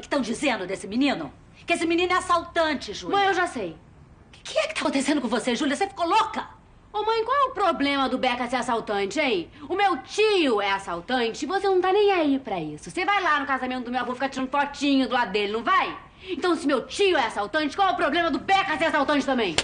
que estão dizendo desse menino? Que esse menino é assaltante, Júlia. Mãe, eu já sei. O que é que tá acontecendo com você, Júlia? Você ficou louca? Ô, mãe, qual é o problema do Beca ser assaltante, hein? O meu tio é assaltante e você não tá nem aí pra isso. Você vai lá no casamento do meu avô ficar tirando fotinho do lado dele, não vai? Então, se meu tio é assaltante, qual é o problema do Beca ser assaltante também?